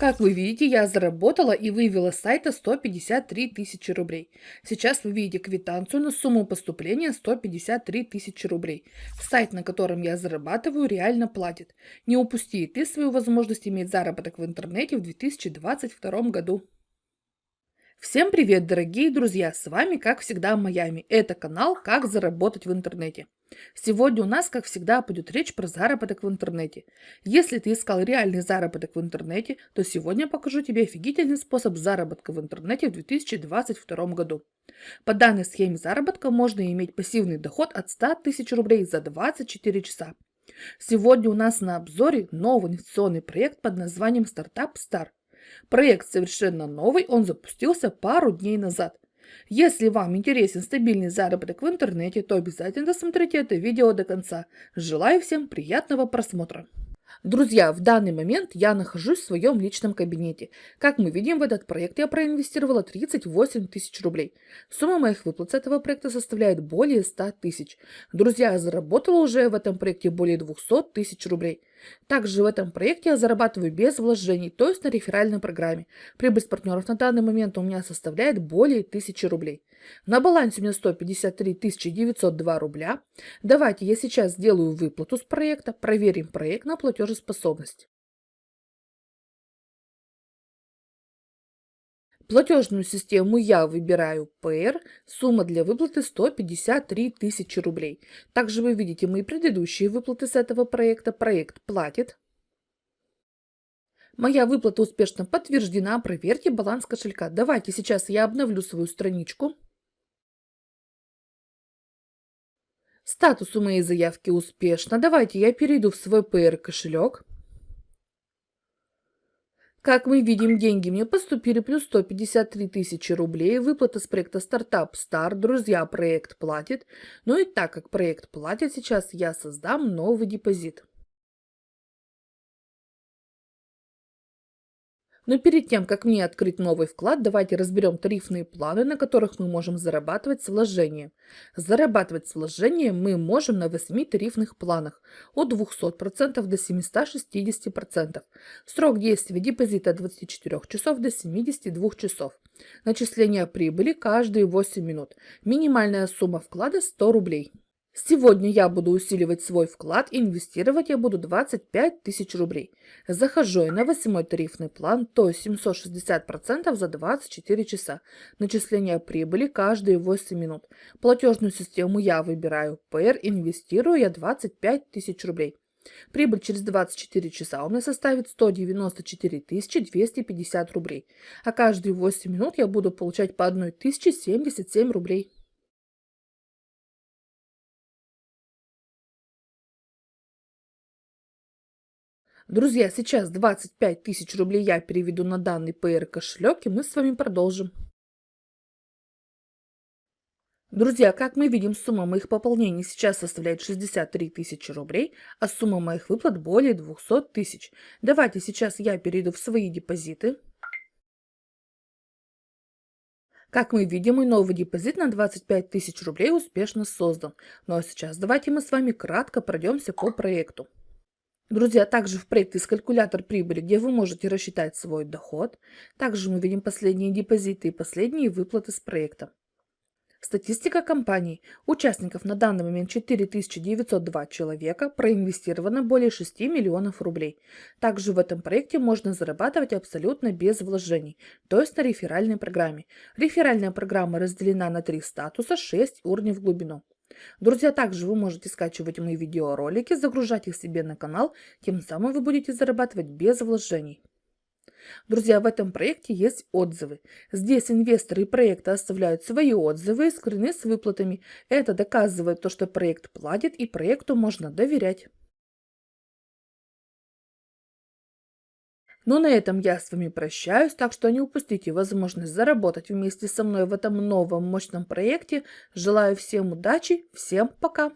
Как вы видите, я заработала и вывела с сайта 153 тысячи рублей. Сейчас вы видите квитанцию на сумму поступления 153 тысячи рублей. Сайт, на котором я зарабатываю, реально платит. Не упусти и ты свою возможность иметь заработок в интернете в 2022 году. Всем привет, дорогие друзья! С вами, как всегда, Майами. Это канал «Как заработать в интернете». Сегодня у нас, как всегда, пойдет речь про заработок в интернете. Если ты искал реальный заработок в интернете, то сегодня покажу тебе офигительный способ заработка в интернете в 2022 году. По данной схеме заработка можно иметь пассивный доход от 100 тысяч рублей за 24 часа. Сегодня у нас на обзоре новый инвестиционный проект под названием Startup Star. Проект совершенно новый, он запустился пару дней назад. Если вам интересен стабильный заработок в интернете, то обязательно досмотрите это видео до конца. Желаю всем приятного просмотра. Друзья, в данный момент я нахожусь в своем личном кабинете. Как мы видим, в этот проект я проинвестировала 38 тысяч рублей. Сумма моих выплат с этого проекта составляет более 100 тысяч. Друзья, я заработала уже в этом проекте более 200 тысяч рублей. Также в этом проекте я зарабатываю без вложений, то есть на реферальной программе. Прибыль с партнеров на данный момент у меня составляет более 1000 рублей. На балансе у меня 153 902 рубля. Давайте я сейчас сделаю выплату с проекта, проверим проект на платежеспособность. Платежную систему я выбираю PR, сумма для выплаты 153 тысячи рублей. Также вы видите мои предыдущие выплаты с этого проекта. Проект платит. Моя выплата успешно подтверждена. Проверьте баланс кошелька. Давайте сейчас я обновлю свою страничку. Статус у моей заявки успешно. Давайте я перейду в свой PR кошелек. Как мы видим, деньги мне поступили плюс 153 тысячи рублей. Выплата с проекта Стартап Стар. Друзья, проект платит. Ну и так как проект платит, сейчас я создам новый депозит. Но перед тем, как мне открыть новый вклад, давайте разберем тарифные планы, на которых мы можем зарабатывать с вложением. Зарабатывать с вложением мы можем на 8 тарифных планах от 200% до 760%. Срок действия депозита от 24 часов до 72 часов. Начисление прибыли каждые 8 минут. Минимальная сумма вклада 100 рублей. Сегодня я буду усиливать свой вклад, инвестировать я буду 25 тысяч рублей. Захожу я на восьмой тарифный план, то есть 760% за 24 часа. Начисление прибыли каждые 8 минут. Платежную систему я выбираю PR, инвестирую я 25 тысяч рублей. Прибыль через 24 часа у меня составит 194 250 рублей, а каждые 8 минут я буду получать по 1077 рублей. Друзья, сейчас 25 тысяч рублей я переведу на данный PR кошелек, и мы с вами продолжим. Друзья, как мы видим, сумма моих пополнений сейчас составляет 63 тысячи рублей, а сумма моих выплат более 200 тысяч. Давайте сейчас я перейду в свои депозиты. Как мы видим, мой новый депозит на 25 тысяч рублей успешно создан. Ну а сейчас давайте мы с вами кратко пройдемся по проекту. Друзья, также в проекте есть калькулятор прибыли, где вы можете рассчитать свой доход. Также мы видим последние депозиты и последние выплаты с проекта. Статистика компании. Участников на данный момент 4902 человека, проинвестировано более 6 миллионов рублей. Также в этом проекте можно зарабатывать абсолютно без вложений, то есть на реферальной программе. Реферальная программа разделена на три статуса, 6 уровней в глубину. Друзья, также вы можете скачивать мои видеоролики, загружать их себе на канал, тем самым вы будете зарабатывать без вложений. Друзья, в этом проекте есть отзывы. Здесь инвесторы проекта оставляют свои отзывы и скрины с выплатами. Это доказывает то, что проект платит и проекту можно доверять. Ну, на этом я с вами прощаюсь, так что не упустите возможность заработать вместе со мной в этом новом мощном проекте. Желаю всем удачи, всем пока!